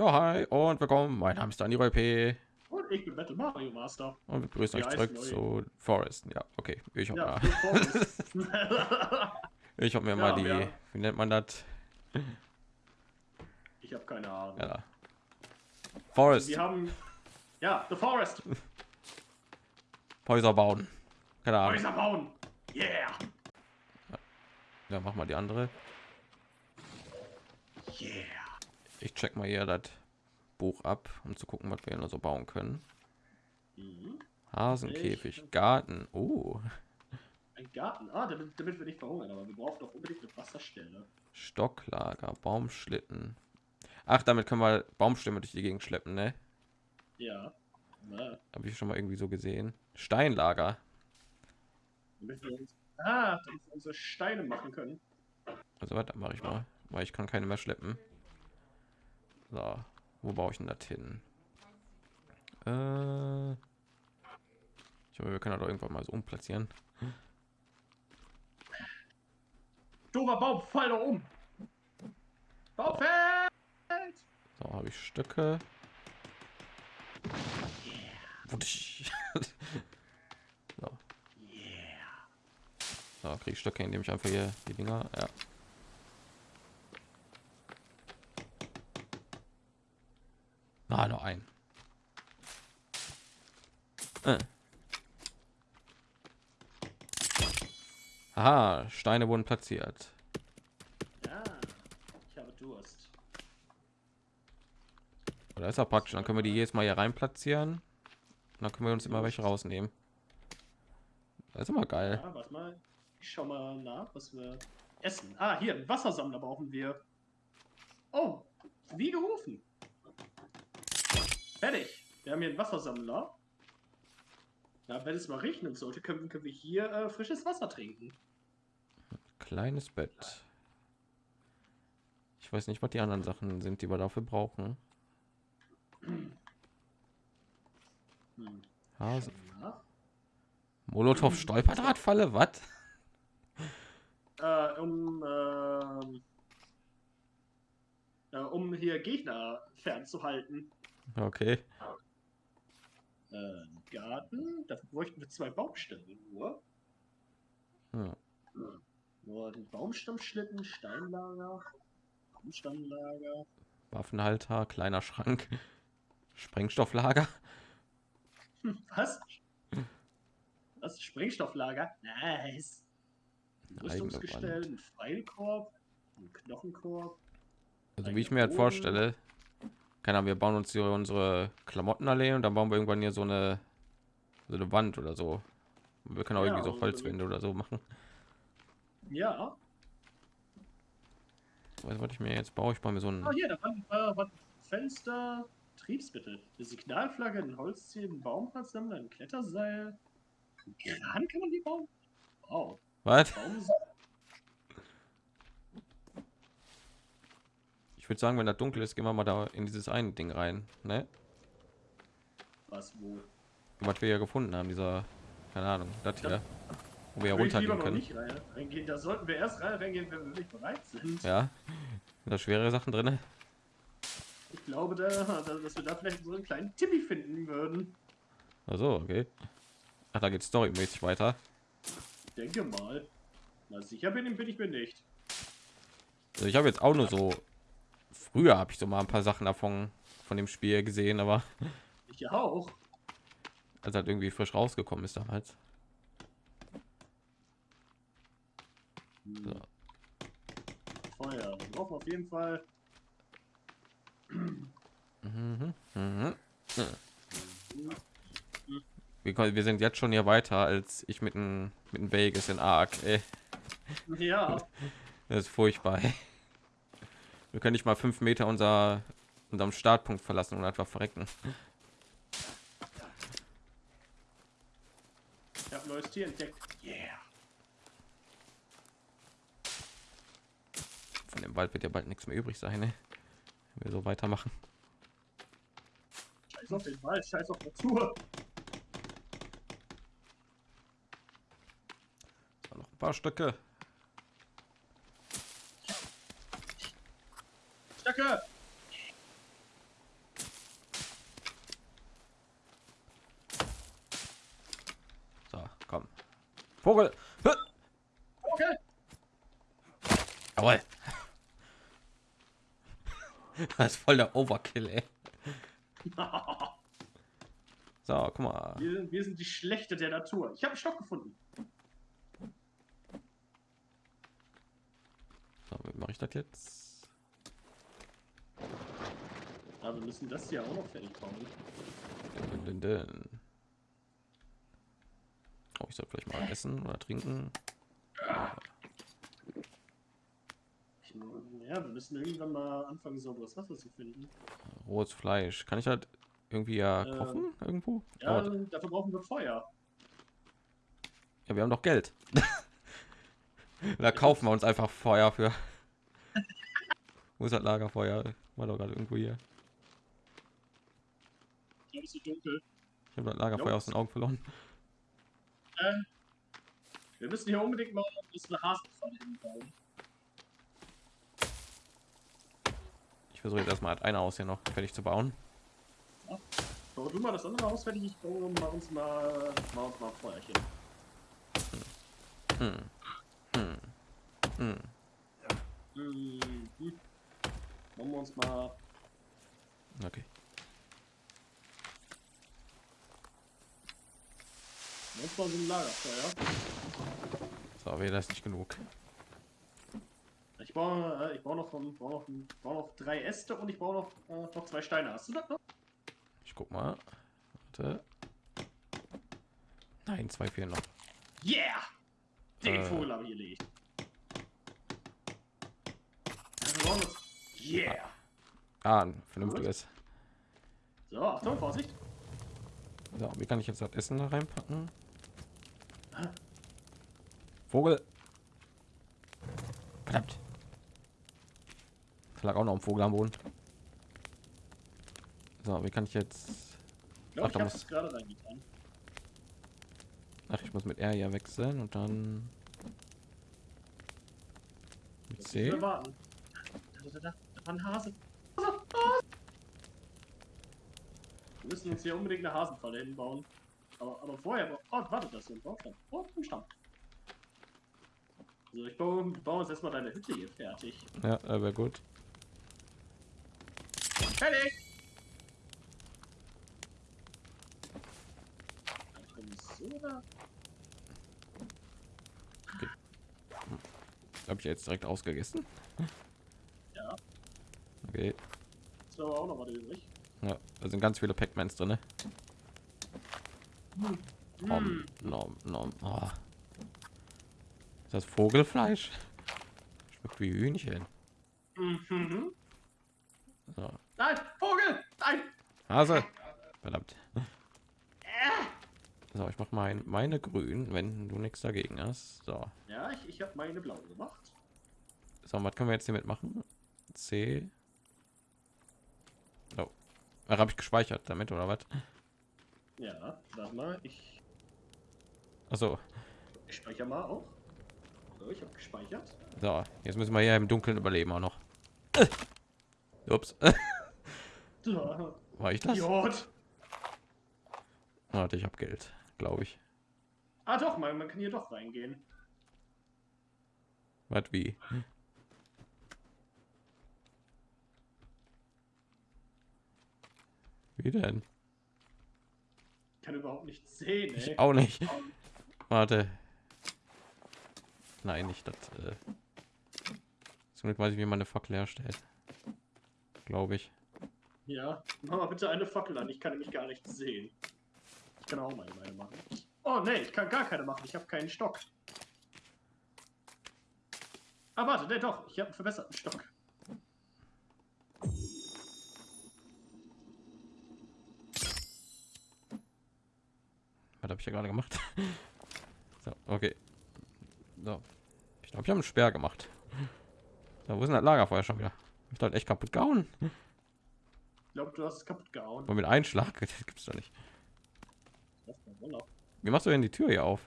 Ja, hi und willkommen. Mein Name ist Daniel P. Und ich bin Battle Mario Master. Und wir begrüßen euch zurück zu Forest. Ja, okay. Ich habe Ja, ich hab mir Ja, mal die, ja. wie nennt man das? ich habe keine Ahnung. Ja. Forest, Wir haben ja The Forest. Häuser bauen. Keine Ahnung. Häuser bauen. Yeah. Ja, mach mal die andere. Yeah. Ich check mal hier das Buch ab, um zu gucken, was wir noch so bauen können. Mhm. Hasenkäfig, Garten. Oh, Ein Garten. Ah, damit, damit wir nicht verhungern, aber wir brauchen doch unbedingt eine Wasserstelle. Stocklager, Baumschlitten. Ach, damit können wir Baumstämme durch die Gegend schleppen, ne? Ja. Habe ich schon mal irgendwie so gesehen. Steinlager. damit wir uns, ah, damit wir unsere Steine machen können. Also warte, mache ich mal, weil ich kann keine mehr schleppen. So, wo baue ich denn das hin? Äh, ich hoffe, wir können doch irgendwann mal so umplatzieren. Dober Baum, fall doch um. Baum fällt. So, habe ich Stöcke. So, Yeah. so kriege ich Stöcke, indem ich einfach hier die Dinger. Ja. Ah, noch ein. Äh. Aha, Steine wurden platziert. Ja. Ich habe Durst. Oder ist ja praktisch, dann können wir die jedes Mal hier rein platzieren. Und dann können wir uns immer welche rausnehmen. Das ist immer geil. Ja, warte mal. Ich schau mal nach, was wir essen. Ah, hier, einen Wassersammler brauchen wir. Oh, wie gerufen. Fertig. Wir haben hier einen Wassersammler. Ja, wenn es mal regnen sollte, können, können wir hier äh, frisches Wasser trinken. Kleines Bett. Ich weiß nicht, was die anderen Sachen sind, die wir dafür brauchen. Hm. Hase. Molotow Stolperdrahtfalle, was? Äh, um, ähm, äh, um hier Gegner fernzuhalten. Okay. Äh, Garten, dafür bräuchten wir zwei Baumstämme nur. Hm. Nur den Baumstammschlitten, Steinlager, Baumstammlager. Waffenhalter, kleiner Schrank, Sprengstofflager. Hm, Was? Was? Sprengstofflager? Nice. Rüstungsgestell, ein Pfeilkorb, ein Knochenkorb. Also wie ich mir halt vorstelle, keine Ahnung, wir bauen uns hier unsere Klamottenallee und dann bauen wir irgendwann hier so eine so eine Wand oder so. Wir können auch Ja, irgendwie so also- Holzwände oder so machen. Ja. Was ich mir jetzt baue? Ich baue mir so ein Ah, hier, da waren, äh, waren Fenster, Triebsmittel, eine Signalflagge, ein Holzziel, ein Baumplatzsammler, ein Kletterseil. Ein Kran kann man die bauen? Wow. was? Würde sagen, wenn das dunkel ist, gehen wir mal da in dieses eine Ding rein, ne? was wo? Was wir ja gefunden haben, dieser, keine Ahnung, das hier, wo wir ja runtergehen noch können. nicht rein, reingehen. Da sollten wir erst rein, reingehen, wenn wir wirklich bereit sind. Ja, da schwere Sachen drin. Ich glaube, da, da, dass wir da vielleicht so einen kleinen Timmy finden würden. Also okay. Ach, da geht storymäßig weiter. Ich denke mal. Na sicher bin, bin ich mir nicht. Also ich habe jetzt auch nur so früher habe ich so mal ein paar Sachen davon von dem Spiel gesehen, aber Ich auch. als halt irgendwie frisch rausgekommen ist damals. So. Feuer. Wir brauchen auf jeden Fall. Mhm, mhm. Wir, können- wir sind jetzt schon hier weiter als ich mit dem mit dem Vegas in Ark. Ey, Ja. das ist furchtbar. Ey. Wir können nicht mal fünf Meter unser unserem Startpunkt verlassen und einfach verrecken. Ich habe ein neues Tier entdeckt. Yeah. Von dem Wald wird ja bald nichts mehr übrig sein, ne? Wenn wir so weitermachen. Scheiß auf den Wald, scheiß auf Natur. So, noch ein paar Stücke. Stöcke! Vogel. Hä? Okay. Jawohl. Das ist voll der Overkill, ey. So, guck mal. wir, sind, wir sind die Schlechte der Natur. Ich habe einen Stock gefunden. So, wie mache ich das jetzt? Aber wir müssen das hier auch noch fertig bauen. Dün, dün, dün. Oh, ich soll vielleicht mal essen oder trinken. Ich, ja, wir müssen irgendwann mal anfangen, sauberes Wasser zu finden. Rohes Fleisch. Kann ich halt irgendwie ja kochen irgendwo? Ja, Oh, dafür brauchen wir Feuer. ja, wir haben doch Geld. da kaufen wir uns einfach Feuer für. Wo ist das Lagerfeuer? War doch gerade irgendwo hier. Es ist so dunkel. Ich habe das Lagerfeuer Jo. aus den Augen verloren. Ähm, wir müssen hier unbedingt mal eine Hasenpfanne hinbauen. Ich versuche jetzt erstmal ein Haus hier noch fertig zu bauen. Bau du mal das andere Haus fertig, ich baue mal uns mal, mal, uns mal Feuerchen. Hm. Hm. Hm. Mhm. Machen wir uns mal. Okay. uns mal so ein Lagerfeuer. So, wäre das nicht genug. Ich baue, äh, ich baue noch, von, baue noch, baue noch drei Äste und ich baue noch, äh, noch zwei Steine. Hast du das noch? Ich guck mal. Warte. Nein, zwei fehlen noch. Yeah! Den Äh. Vogel habe ich gelegt. Das. Yeah! Ah, ein vernünftiges. So, Achtung, Vorsicht. So, wie kann ich jetzt das Essen da reinpacken? Vogel. Verdammt. Es lag auch noch ein Vogel am Boden. So, wie kann ich jetzt... Ich glaube, Ach, ich da muss- gerade reingetan. Ach, ich muss mit R ja wechseln und dann... Mit C? wir warten. Da, da, da, da, da war ein Hase. Wir müssen uns hier unbedingt eine Hasenfalle hinbauen. Aber, aber vorher, oh, warte, das ist ein Baumstamm. Oh, ein Stamm. So, ich baue, baue jetzt erstmal deine Hütte hier fertig. Ja, äh, wäre gut. Fertig! Oder? Habe ich jetzt direkt ausgegessen? Ja, Okay. ist aber auch noch was übrig. Ja, da sind ganz viele Pac-Mans drin. Nom, Hm. nom, nom. Oh. Ist das Vogelfleisch? Schmeckt wie Hühnchen. Mhm. So. Nein, Vogel! Nein! Hase. Verdammt. So, ich mach mein, meine grün, wenn du nichts dagegen hast. So. Ja, ich, ich habe meine blaue gemacht. So, was können wir jetzt hiermit machen? C. Oh. Habe ich gespeichert damit oder was? Ja, warte mal, ich, Achso. ich speichere mal auch. So, ich habe gespeichert. So, jetzt müssen wir hier im Dunkeln überleben auch noch. Ups. War ich das? Idiot. Warte, ich habe Geld, glaube ich. Ah doch, man, man kann hier doch reingehen. Was wie? Wie denn? Ich kann überhaupt nichts sehen, ey. Ich auch nicht. Warte. Nein, nicht das. Äh. Somit weiß ich, wie man eine Fackel herstellt. Glaube ich. Ja, mach mal bitte eine Fackel an, ich kann nämlich gar nichts sehen. Ich kann auch mal meine machen. Oh nee, ich kann gar keine machen, ich habe keinen Stock. Ah warte, nee, doch, ich habe einen verbesserten Stock. Was habe ich ja gerade gemacht? so, okay. So. Ich glaube, ich habe einen Sperr gemacht. So, wo ist denn das Lagerfeuer schon wieder? Ich dort echt kaputt gehauen. Ich glaube, du hast es kaputt gehauen. Und mit Einschlag, das gibt's doch nicht. Wie machst du denn die Tür hier auf?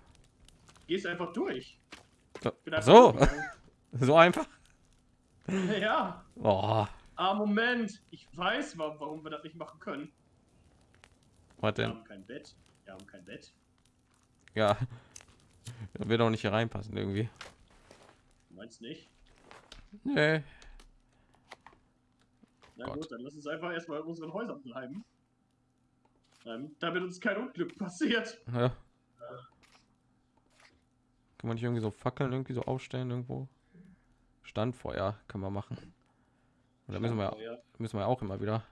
Gehst einfach durch. So, einfach so, durchgegangen. so einfach. Ja, Oh, ah Moment, ich weiß, warum, wir das nicht machen können. was Wir haben kein Bett. Wir haben kein Bett. Ja, Da wird auch nicht hier reinpassen irgendwie. Meinst nicht? Nee. Na Gott. gut, dann lass uns einfach erstmal in unseren Häusern bleiben. Ähm, damit uns kein Unglück passiert. Ja. Kann man nicht irgendwie so Fackeln irgendwie so aufstellen irgendwo? Standfeuer kann man machen. Und da müssen wir, müssen wir auch immer wieder.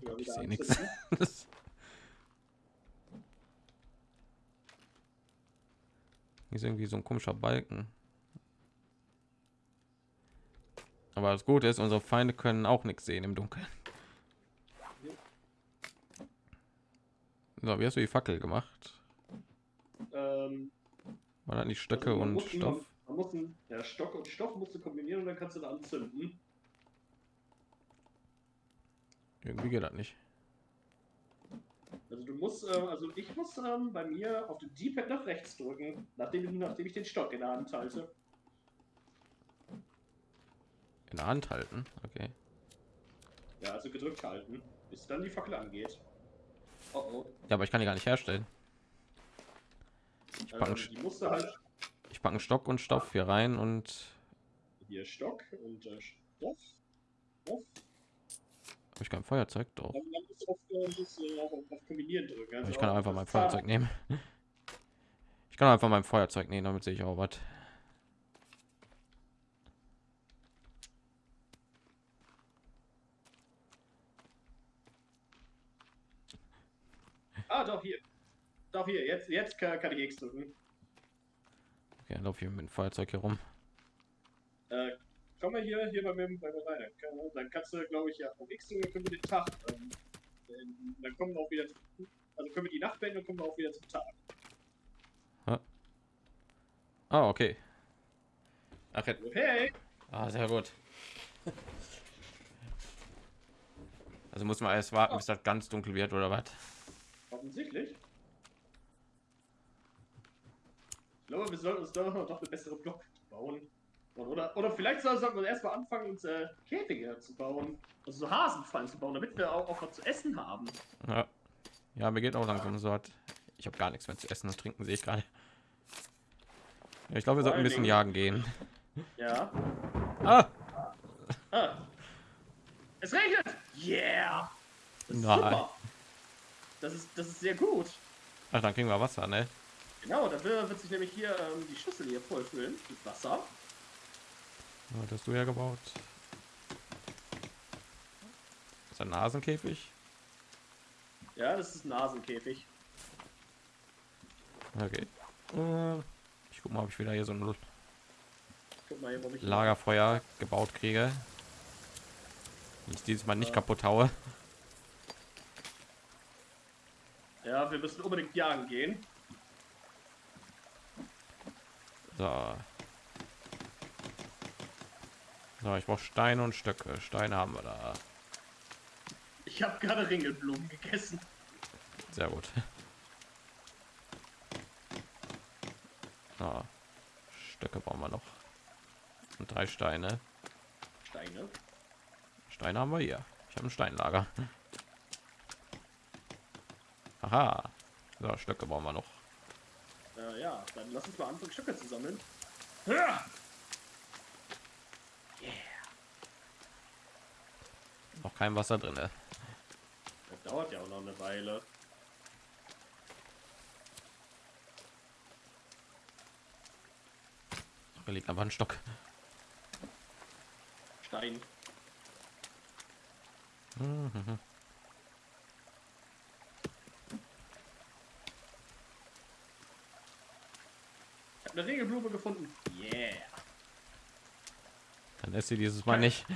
Ja, Ich sehe nichts. Hier ist irgendwie so ein komischer Balken. Aber das Gute ist, unsere Feinde können auch nichts sehen im Dunkeln. So, wie hast du die Fackel gemacht? Ähm, War das nicht Stöcke also man und Stoff? Man, man muss einen, ja, Stock und Stoff musst du kombinieren und dann kannst du da anzünden. Irgendwie geht das nicht. Also du musst, ähm, also ich muss ähm, bei mir auf dem D-Pad nach rechts drücken, nachdem, nachdem ich den Stock in der Hand halte. In der Hand halten. Okay. Ja, also gedrückt halten, bis dann die Fackel angeht. Oh oh. Ja, aber ich kann die gar nicht herstellen. Ähm, pack einen die musst du halt Ich packe einen Stock und Stoff hier rein und hier Stock und äh, Stoff. Stoff. habe ich kein Feuerzeug drauf. Auf, äh, du auf, auf Kombinieren drücken. Also ich kann einfach mein Feuerzeug nehmen. Ich kann einfach mein Feuerzeug nehmen, damit sehe ich auch was. Ah, doch, hier. Doch, hier. Jetzt, jetzt kann, kann ich X drücken. Okay, dann laufe ich mit dem Feuerzeug hier rum. Äh, komm mal hier, hier bei mir, bei mir rein. Dann, kann, dann kannst du, glaube ich, ja, auf X drücken, dann können wir den Tag. Ähm, ähm, dann kommen wir auch wieder. Also können wir die Nacht beenden, dann kommen wir auch wieder zum Tag. Ah, okay. Ach, jetzt- Hey! ah, sehr gut. Also muss man erst warten, bis das ganz dunkel wird oder was? Offensichtlich. Ich glaube, wir sollten uns doch noch eine bessere Block bauen. Oder, oder vielleicht soll- sollten wir erstmal anfangen, uns äh, Käfige zu bauen. Also so Hasenfallen zu bauen, damit wir auch, auch was zu essen haben. Ja. ja, mir geht auch langsam so was. Ich habe gar nichts mehr zu essen und trinken, sehe ich gerade. Ja, ich glaube, wir sollten ein bisschen Dingen- jagen gehen. Ja. Ah! Ah. Es regnet! Yeah! Nein. super. Das ist, das ist sehr gut. Ach, dann kriegen wir Wasser, ne? Genau, dafür wird sich nämlich hier ähm, die Schüssel hier vollfüllen mit Wasser. Ja, das hast du ja gebaut. Ist ein Nasenkäfig? Ja, das ist ein Nasenkäfig. Okay. Äh, Ich guck mal, ob ich wieder hier so ein hier, Lagerfeuer gebaut kriege. Ich dieses Mal nicht Ja. kaputt haue. Ja, wir müssen unbedingt jagen gehen. So. So, ich brauche Steine und Stöcke. Steine haben wir da. Ich habe gerade Ringelblumen gegessen. Sehr gut. So. Stöcke brauchen wir noch. Und drei Steine. Steine. Steine haben wir hier. Ich habe ein Steinlager. Aha. So, Stöcke brauchen wir noch. Äh, ja, dann lass uns mal anfangen, Stücke zu sammeln. Ja! Noch kein Wasser drin. Das dauert ja auch noch eine Weile. Da liegt aber ein Stock. Stein. Mhm. Eine Ringelblume gefunden. Yeah. Dann ist sie dieses Mal nicht.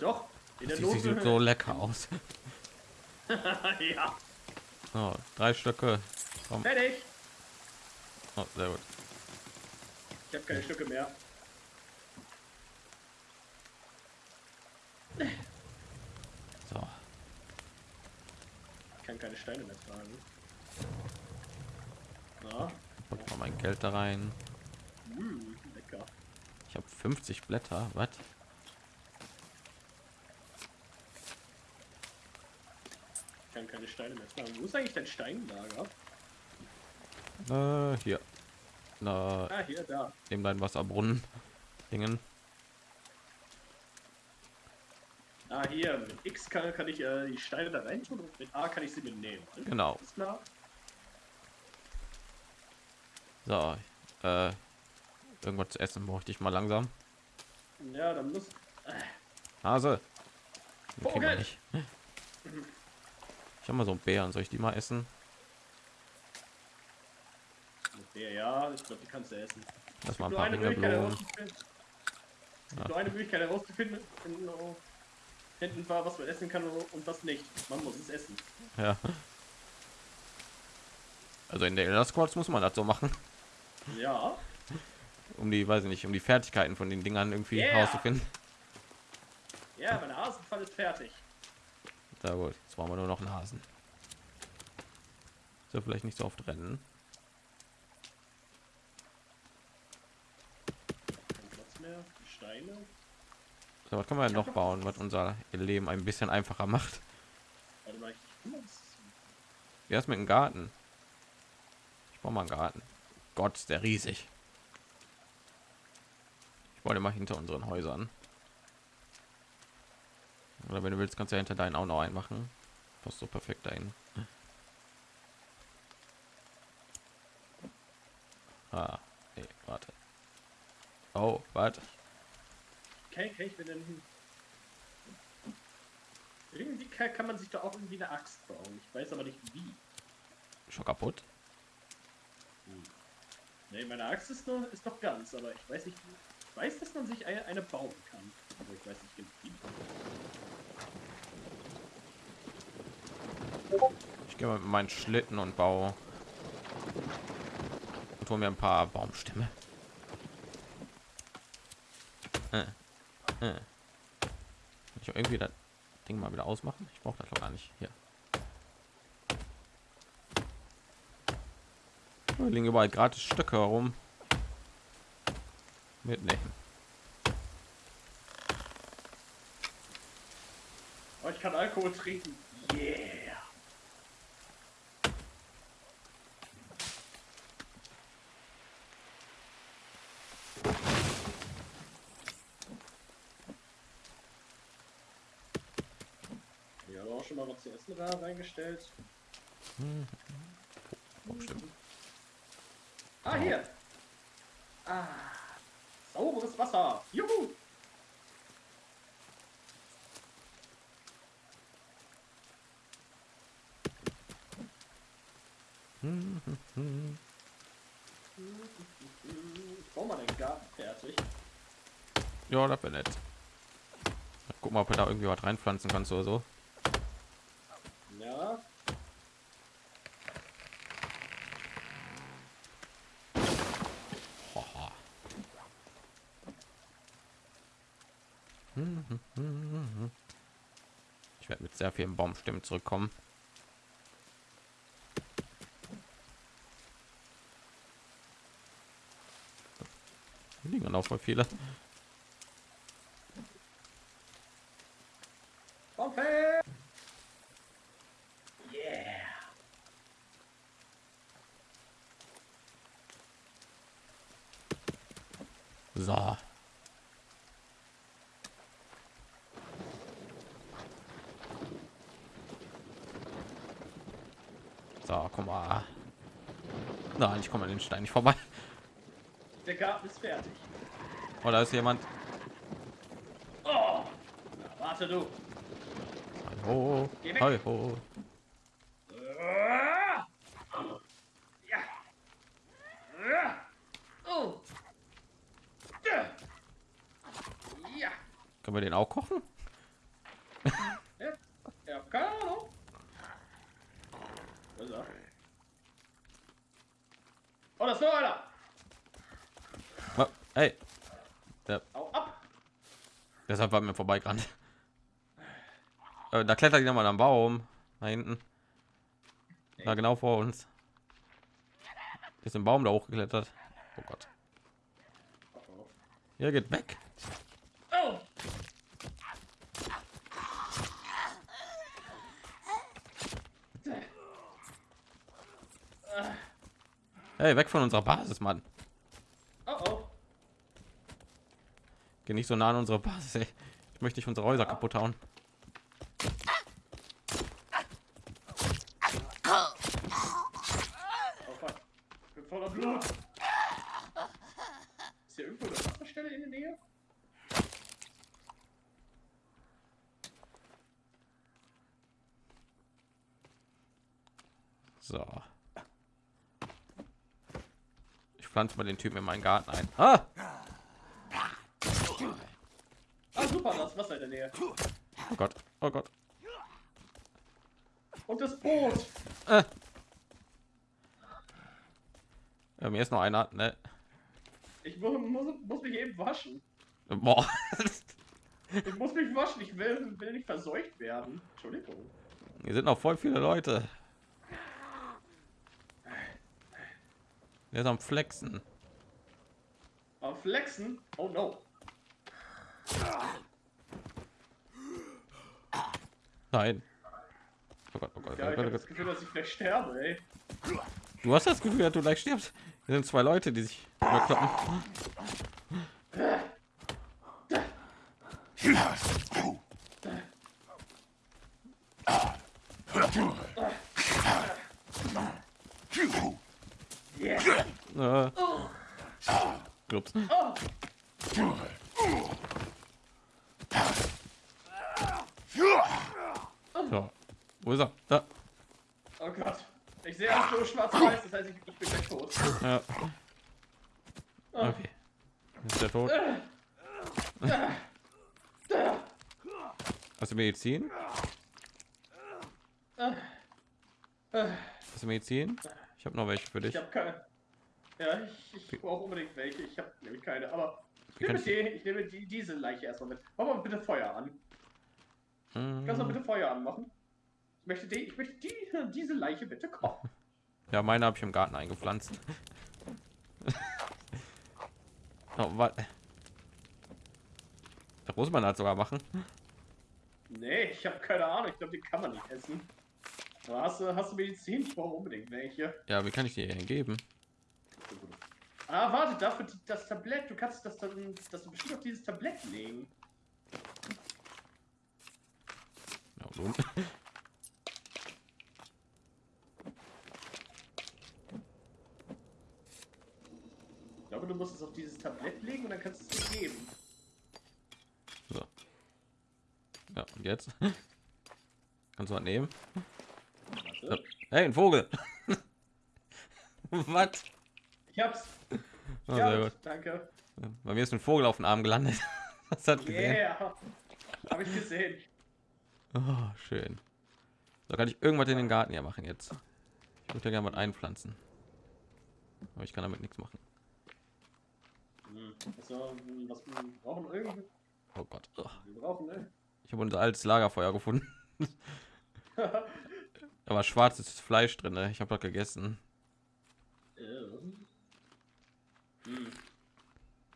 Doch. In der Sie Not. sieht so lecker aus. ja. So, drei Stöcke. Fertig. Oh, sehr gut. Ich habe keine Stücke mehr. So, Ich kann keine Steine mehr tragen. Na, pack mal mein Geld da rein. Ich habe 50 Blätter. Was? Ich kann keine Steine mehr tragen. Wo ist eigentlich dein Steinlager? Äh, hier. Na, Ah, hier, da. neben deinen Wasserbrunnen. Dingen. Ah, hier. Mit X kann, kann ich äh, die Steine da rein tun und mit A kann ich sie mitnehmen. Genau. Ist klar? So, äh, irgendwas zu essen bräuchte ich mal langsam. Ja, dann muss. Hase. Wir Vogel. nicht. Ich habe mal so Bären. Soll ich die mal essen? Ja, ja, ich glaube, die kannst du essen. Lass mal ein Nur paar gibt Nur eine Möglichkeit herauszufinden. Hinten war, was man essen kann und was nicht. Man muss es essen. Ja. Also in der Elder Scrolls muss man das so machen, Ja. um die, weiß ich nicht, um die Fertigkeiten von den Dingern irgendwie Yeah. herauszufinden. Ja, mein Hasenfall ist fertig. Da gut, jetzt brauchen wir nur noch einen Hasen. So vielleicht nicht so oft rennen. Steine. So, was können wir denn noch bauen, was unser Leben ein bisschen einfacher macht? Warte mal, ich Wie ist mit dem Garten? Ich baue mal einen Garten. Gott, ist der riesig. Ich wollte mal hinter unseren Häusern. Oder wenn du willst, kannst du ja hinter deinen auch noch einen machen. Passt so perfekt dahin. Ah, nee, warte. Oh, warte. Okay, okay, ich bin dann hin. Irgendwie kann, kann man sich da auch irgendwie eine Axt bauen. Ich weiß aber nicht wie. Schon kaputt. Ne, meine Axt ist noch, ist noch ganz, aber ich weiß nicht. Ich weiß, dass man sich eine, eine bauen kann. Aber ich weiß nicht genau wie. Ich gehe mal mit meinen Schlitten und baue und hol mir ein paar Baumstämme. Äh, äh. Ich irgendwie das Ding mal wieder ausmachen. Ich brauche das doch gar nicht. Hier. Da liegen überall gratis Stöcke herum. Mitnehmen. Oh, ich kann Alkohol trinken. Yeah. Ja, auch schon mal was zu essen da reingestellt. Baumstämme. Ah, hier. Ah. Sauberes Wasser. Juhu. Ich baue mal den Garten fertig. Ja, das wäre nett. Guck mal, ob du da irgendwie was reinpflanzen kannst oder so. Ja. Haha. Ich werde mit sehr vielen Baumstämmen zurückkommen. Liegen auch voll viele. Pompe! Yeah! So. So, komm mal. Nein, ich komme an den Stein nicht vorbei. Der Garten ist fertig. Oh, da ist jemand. Oh! Na, warte du. Oh. Ja. Ja. Können wir den auch kochen? Ja. Ja, keine Ahnung. Noch einer. Oh, hey, der, Hau ab. deshalb war mir vorbeigerannt. Äh, da klettert jemand am Baum. Da hinten. Da genau vor uns. Ist im Baum da hochgeklettert. Oh Gott. Ja, geht weg. Oh. Hey, weg von unserer Basis, Mann. Oh oh. Geh nicht so nah an unsere Basis. Ey. Ich möchte nicht unsere Häuser kaputt hauen. Oh fuck. Ich bin voller Blut. Ist hier irgendwo eine Wasserstelle in der Nähe? So. Pflanze mal den Typen in meinen Garten ein. Ah! Ah super, da ist Wasser in der Nähe. Oh Gott, oh Gott. Und das Boot. Äh. Ja, mir ist noch einer, ne? Ich mu muss, muss mich eben waschen. Boah. Ich muss mich waschen. Ich will, will nicht verseucht werden. Entschuldigung. Hier sind noch voll viele Leute. Der ist am Flexen. Aber flexen? Oh no. Nein. Oh Gott, oh Gott, Ja, oh ich Gott, habe oh das. Gefühl, dass ich vielleicht sterbe, ey. Du hast das Gefühl, dass du gleich stirbst. Hier sind zwei Leute, die sich überkloppen. Yeah. Äh, ups. oh. So. Wo ist er? Da. oh Gott. Ich sehe alles nur schwarz-weiß, das heißt, ich, ich bin gleich tot. Ja. Okay. Ist der tot? Hast du Medizin? Hast du Medizin? Ich habe noch welche für dich. Ich habe keine. Ja, ich, ich brauche unbedingt welche. Ich habe nämlich keine, aber ich nehme, die, ich nehme die, diese Leiche erstmal mit. Mach mal bitte Feuer an. Hm, Kannst du bitte Feuer anmachen? Ich möchte, die, ich möchte die, diese Leiche bitte kochen. Ja, meine habe ich im Garten eingepflanzt. oh, was? Das muss man halt sogar machen. Nee, ich habe keine Ahnung. Ich glaube, die kann man nicht essen. Hast du, hast du Medizin? Ich brauche unbedingt welche. Ja, wie kann ich dir geben? Ah, warte, dafür das Tablett. Du kannst das dann, das du bestimmt auf dieses Tablett legen. Ja, so. Ich glaube, du musst es auf dieses Tablett legen und dann kannst du es geben. so. Ja, und jetzt? Kannst du was nehmen? Warte. Hey, ein Vogel! was? Ich hab's. Oh, ja, sehr gut. danke. Bei mir ist ein Vogel auf den Arm gelandet. Das hat gesehen. Yeah. Habe ich gesehen. Oh, schön. Da kann ich irgendwas in den Garten hier machen jetzt. Ich würde ja gerne was einpflanzen. Aber ich kann damit nichts machen. Also, was wir brauchen irgendwie. Oh Gott. Oh. Wir brauchen, ne? Ich habe unser altes Lagerfeuer gefunden. Da war schwarzes Fleisch drin. Ne? Ich habe das gegessen. Ähm. Hm.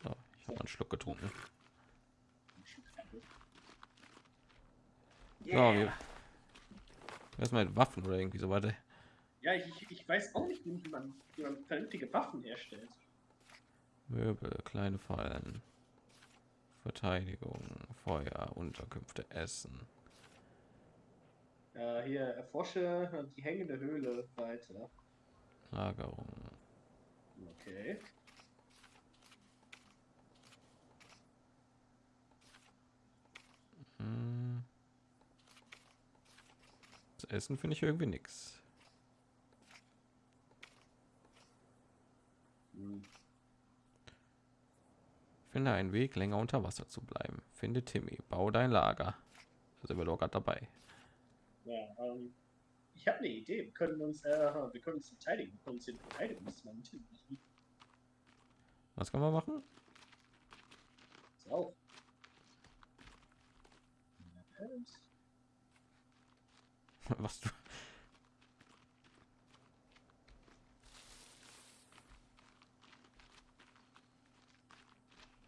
So, ich habe einen Schluck getrunken. So, wir erstmal mit Waffen oder irgendwie so weiter. Ja, ich, ich- weiß auch nicht, wie man, wie man vernünftige Waffen herstellt. Möbel, kleine Fallen, Verteidigung, Feuer, Unterkünfte, Essen. Äh, hier, erforsche die hängende Höhle weiter. Lagerung. Okay. Das Essen finde ich irgendwie nix. Hm. Finde einen Weg, länger unter Wasser zu bleiben. Finde Timmy. Bau dein Lager. Da sind wir doch gerade dabei. Ja, ähm, ich habe eine Idee. Wir können uns, äh, wir können uns verteidigen. Wir können uns den Verteidigungsmann. Was kann man machen? So. Was du.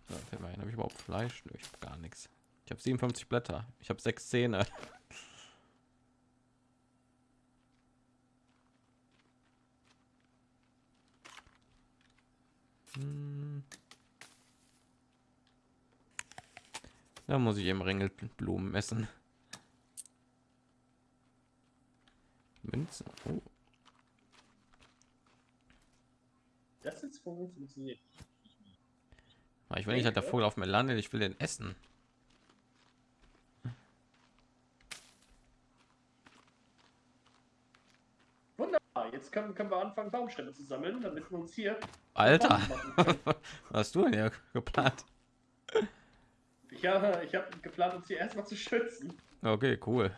So, habe ich überhaupt Fleisch? Nö, ich habe gar nichts. Ich habe 57 Blätter. Ich habe sechs Zähne. Da muss ich im Ringelblumen messen. Münzen. Oh. Das jetzt funktioniert. Aber Ich will nicht, dass der Vogel auf mir landet. Ich will den essen. Wunderbar. Jetzt können, können wir anfangen, Baumstämme zu sammeln, damit wir uns hier. Alter, was hast du denn hier geplant? Ich habe ich hab geplant, uns hier erstmal zu schützen. Okay, cool.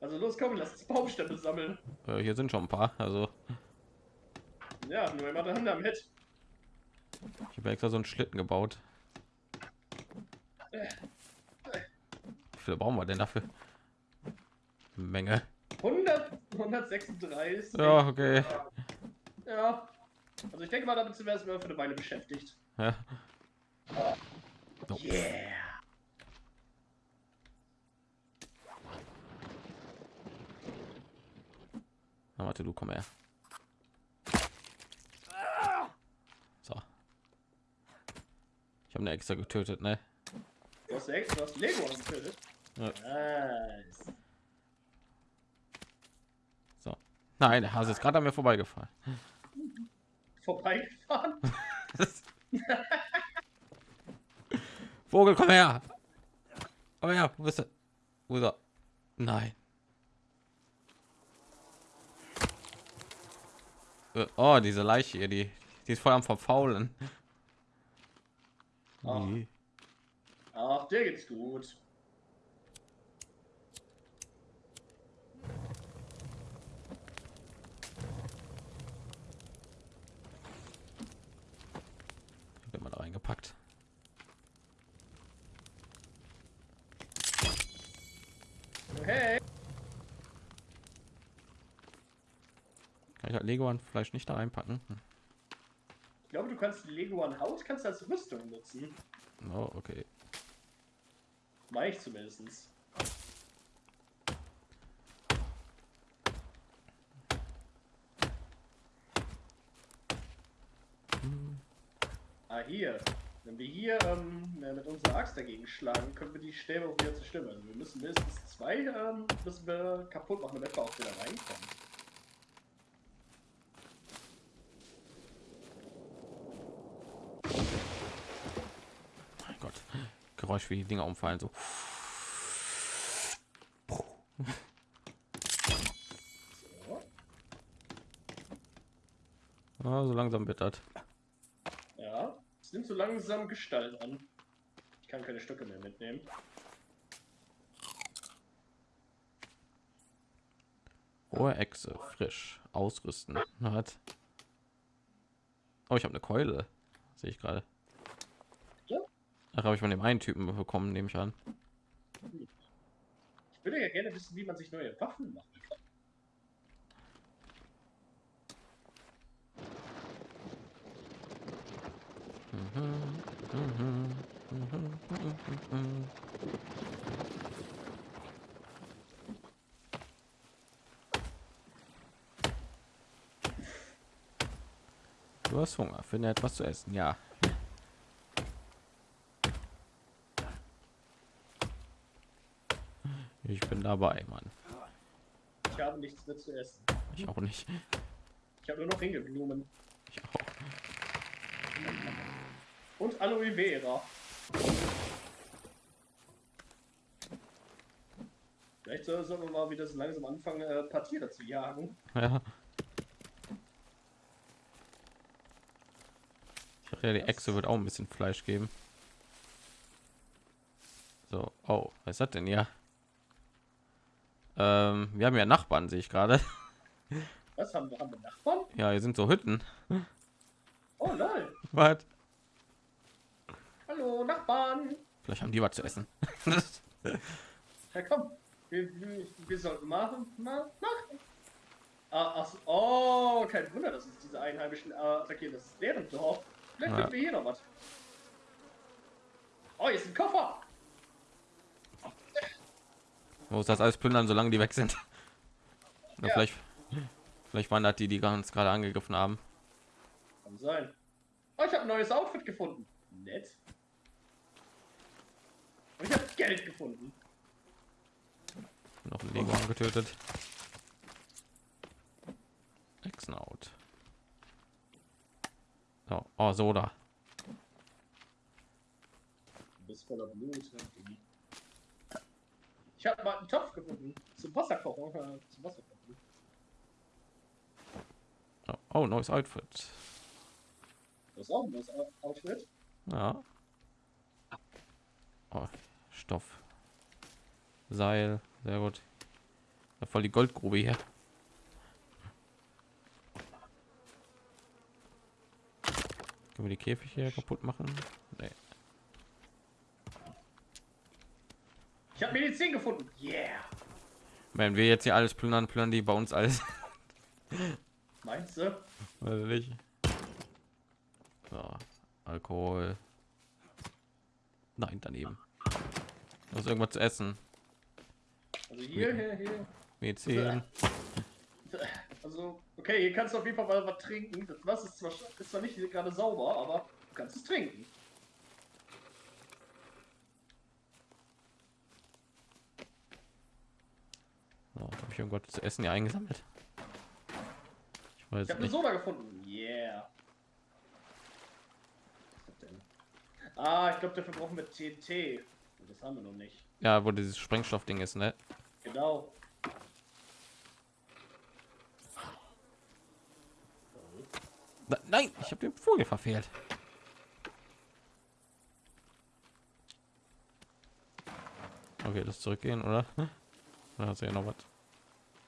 Also los, komm, lass uns Baumstämme sammeln. Äh, hier sind schon ein paar. Also Ja, nur immer dran damit. ich habe extra so einen Schlitten gebaut. Wie viele brauchen wir denn dafür? Menge. 100, 136. Ja, okay. Ja. Also ich denke mal, damit sind wir erstmal für eine Weile beschäftigt. Ja. Oh. Yeah. Na, warte, du komm her. So. Ich habe eine extra getötet, ne? Du hast, du hast Lego getötet. Ja. Nice. So. Nein, der Hase ist gerade an mir vorbeigefahren. Vorbeigefahren. Vogel, komm her! Komm her, wo bist du? Wo ist er? Nein. Äh, Oh, diese Leiche hier, die, die ist voll am Verfaulen. Ach. Ach, dir geht's gut. Wird mal da reingepackt. Hey. Kann ich halt Lego an Fleisch nicht da reinpacken? Hm. Ich glaube, du kannst die Lego an Haut kannst als Rüstung nutzen. Oh, okay. Mach ich zumindest. Ah, hier. Wenn wir hier ähm, mit unserer Axt dagegen schlagen, können wir die Stäbe auch wieder zerstören. Also wir müssen mindestens zwei ähm, müssen wir kaputt machen, damit wir auch wieder reinkommen. Mein Gott. Geräusch wie die Dinger umfallen. So. So. Ah, so langsam bittert. Es nimmt so langsam Gestalt an. Ich kann keine Stücke mehr mitnehmen. Hohe Echse, frisch, ausrüsten. Hat. Oh, ich habe eine Keule. Sehe ich gerade. Ach, habe ich von dem einen Typen bekommen, nehme ich an. Ich würde ja gerne wissen, wie man sich neue Waffen machen Du hast Hunger, finde etwas zu essen. Ja. Ich bin dabei, Mann. Ich habe nichts mehr zu essen. Ich auch nicht. Ich habe nur noch Ringelblumen. Ich auch. Und Aloe Vera. Vielleicht soll- sollen wir mal wieder so langsam anfangen, äh, ein paar Tiere zu jagen. Ja. Ich dachte ja, die Echse wird auch ein bisschen Fleisch geben. So, oh, was das denn hier? Ähm, wir haben ja Nachbarn, sehe ich gerade. Was haben wir? Haben wir Nachbarn? Ja, hier sind so Hütten. Oh lol. Was? Nachbarn. Vielleicht haben die was zu essen. Ja komm. Wir, wir, sollten machen. Na, machen. Ah, ach, oh, kein Wunder, dass uns diese Einheimischen äh, attackieren. Das ist deren Dorf. Vielleicht Ja. finden wir hier noch was. Oh, hier ist ein Koffer. Muss das alles plündern, solange die weg sind. Ja. vielleicht, vielleicht waren das die, die ganz gerade angegriffen haben. Kann sein. Oh, ich habe ein neues Outfit gefunden. Nett. Geld gefunden. Noch ein Lego getötet. Exnaut. So, oh, Soda. Du bist voller Blut. Ich habe mal einen Topf gefunden. Zum Wasserkochen. äh, Zum Wasserkochen. Oh, oh, neues Outfit. Das ist auch ein neues Out- Outfit. Ja. Oh, Stoff. Seil, sehr gut. Ja, voll die Goldgrube hier. Können wir die Käfig hier kaputt machen? Nee. Ich habe Medizin gefunden. Yeah. Wenn wir jetzt hier alles plündern, plündern die bei uns alles. Meinst du? Weiß nicht. So, Alkohol. Nein, daneben. Muss irgendwas zu essen. Also hier, hier, hier. Medizin. Also, okay, hier kannst du auf jeden Fall mal was trinken. Das Wasser ist zwar, ist zwar nicht gerade sauber, aber du kannst es trinken. So, habe ich irgendwas zu essen hier eingesammelt? Ich weiß Ich habe eine. Soda gefunden. Yeah. Das? Ah, ich glaube, dafür brauchen wir TNT. Das haben wir noch nicht. Ja, wo dieses Sprengstoffding ist, ne? Genau. Na, nein, ich habe den Vogel verfehlt. Okay, das zurückgehen, oder? Da hast du ja noch was.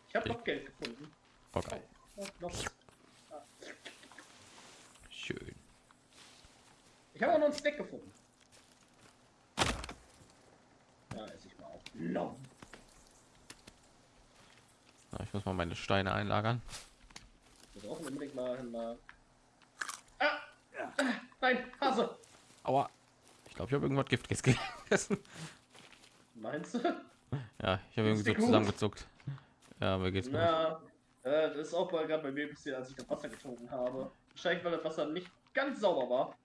Ich habe noch Geld gefunden. Okay, noch was. schön. Ich habe auch noch einen Snack gefunden. Ja, esse ich mal auf. No. Na, ich muss mal meine Steine einlagern. Wir brauchen unbedingt mal, mal. Ah! Nein, Hase! Aua. Ich glaube, ich habe irgendwas Giftiges gegessen. Meinst du? Ja, ich habe irgendwie so gut? zusammengezuckt. Ja, mir geht's gut. Ja, äh, das ist auch bei- gerade bei mir passiert, als ich das Wasser getrunken habe. Wahrscheinlich, weil das Wasser nicht ganz sauber war.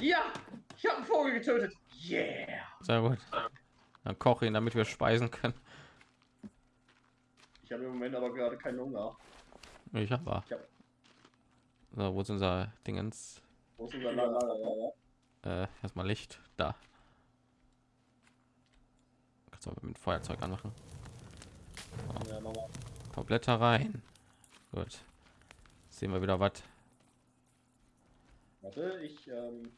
Ja! Ich habe einen Vogel getötet! Yeah! Sehr gut. Dann koche ihn, damit wir speisen können. Ich habe im Moment aber gerade keinen Hunger. Ich habe. Ich hab- So, wo ist unser Dingens? Wo ist unser Lager? Äh, erstmal Licht. Da. Kannst du aber mit Feuerzeug anmachen. Ja, mach mal. Ein paar Blätter rein. Gut. Sehen wir wieder was. Warte, ich ähm,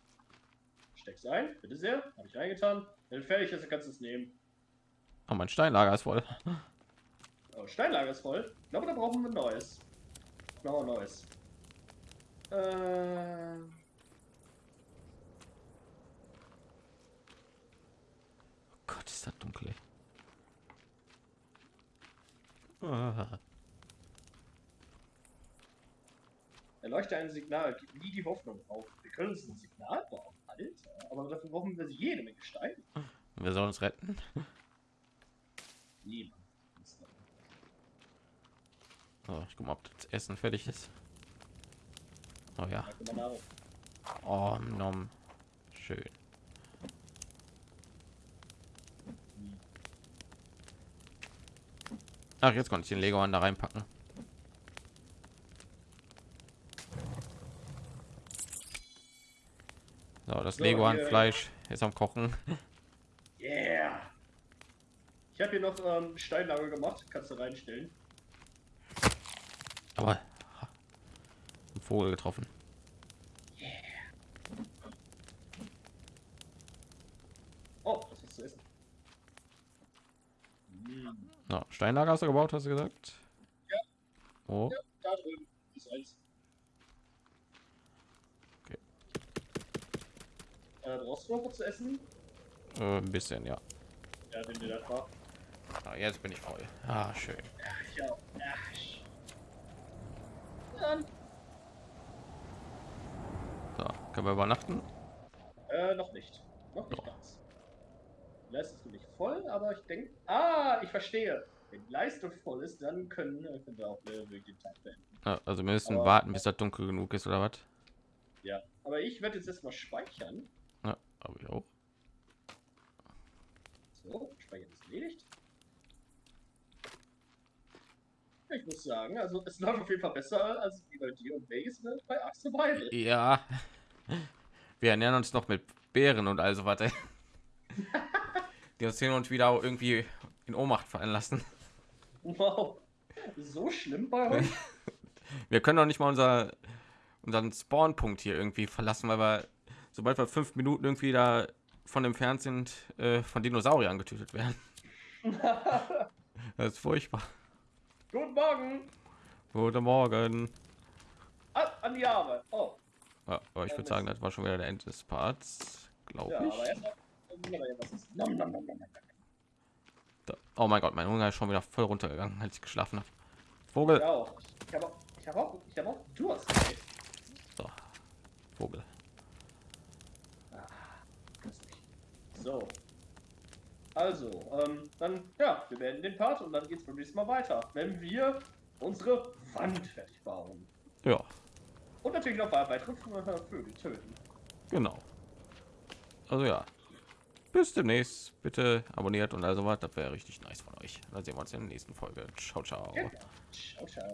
steck's ein. Bitte sehr. Habe ich reingetan. Wenn fertig ist, kannst du es nehmen. Oh, mein Steinlager ist voll. Oh, Steinlager ist voll. Ich glaube, da brauchen wir ein neues. Ein neues. Äh, Oh Gott, ist das dunkel. Ah. erleuchte ein Signal. Gib nie die Hoffnung auf. Wir können uns ein Signal bauen. Alter. Aber dafür brauchen wir jede Menge Steine. Wir sollen uns retten. Niemand. So, ich guck mal, ob das Essen fertig ist. Oh ja. Oh, nom. Schön. Ach, jetzt konnte ich den Lego an da reinpacken. So, das So, Lego Fleisch ist am Kochen. Yeah. Ich habe hier noch ähm, Steinlager gemacht. Kannst du reinstellen. Aber ein Vogel getroffen. Oh, was ist zu essen? Mm. No, Steinlager hast du gebaut, hast du gesagt? Ja. Oh, Ja, da drüben ist eins. Okay. Was zu essen? äh, ein bisschen, ja. Ja, nimm dir das mal. Ah, jetzt bin ich voll. Ah, schön. Ja. Ach, Dann, So, können wir übernachten? äh, noch nicht. Noch nicht ganz. Die Leistung ist nicht voll, aber ich denke. Ah, ich verstehe. Wenn die Leistung voll ist, dann können, äh, können wir auch äh, wirklich den Tag beenden. Ja, also wir müssen Aber- warten, bis das dunkel genug ist, oder was? Ja. Aber ich werde jetzt erstmal speichern. Habe ich auch. So, Speichern ist erledigt. Ich muss sagen, also es läuft auf jeden Fall besser als wie bei dir und Vegas ne, bei Axe Survival. Ja. Wir ernähren uns noch mit Beeren und also warte. Die uns hin und wieder irgendwie in Ohnmacht fallen lassen. Wow. So schlimm bei euch? Wir können doch nicht mal unser unseren Spawnpunkt hier irgendwie verlassen, weil wir sobald wir fünf Minuten irgendwie da von entfernt sind, äh, von Dinosauriern getötet werden. das ist furchtbar. Guten Morgen. Guten Morgen. Ah, an die Arbeit. Oh. Ja, aber ich Ja, würde sagen, das war schon wieder der Ende des Parts, glaube Ja, ich. Nom, nom, nom. Da, oh mein Gott, mein Hunger ist schon wieder voll runtergegangen, als ich geschlafen habe. Vogel. Ich auch. Ich habe auch, ich habe auch, ich habe auch Durst. So, Vogel. So. Also, ähm, dann, ja, wir werden den Part und dann geht's beim nächsten Mal weiter, wenn wir unsere Wand fertig bauen. Ja, Und natürlich noch weitere Vögel töten. genau. Also ja. Bis demnächst. Bitte abonniert und also was. Das wäre richtig nice von euch. Dann sehen wir uns in der nächsten Folge. Ciao, ciao. Genau. Ciao, ciao.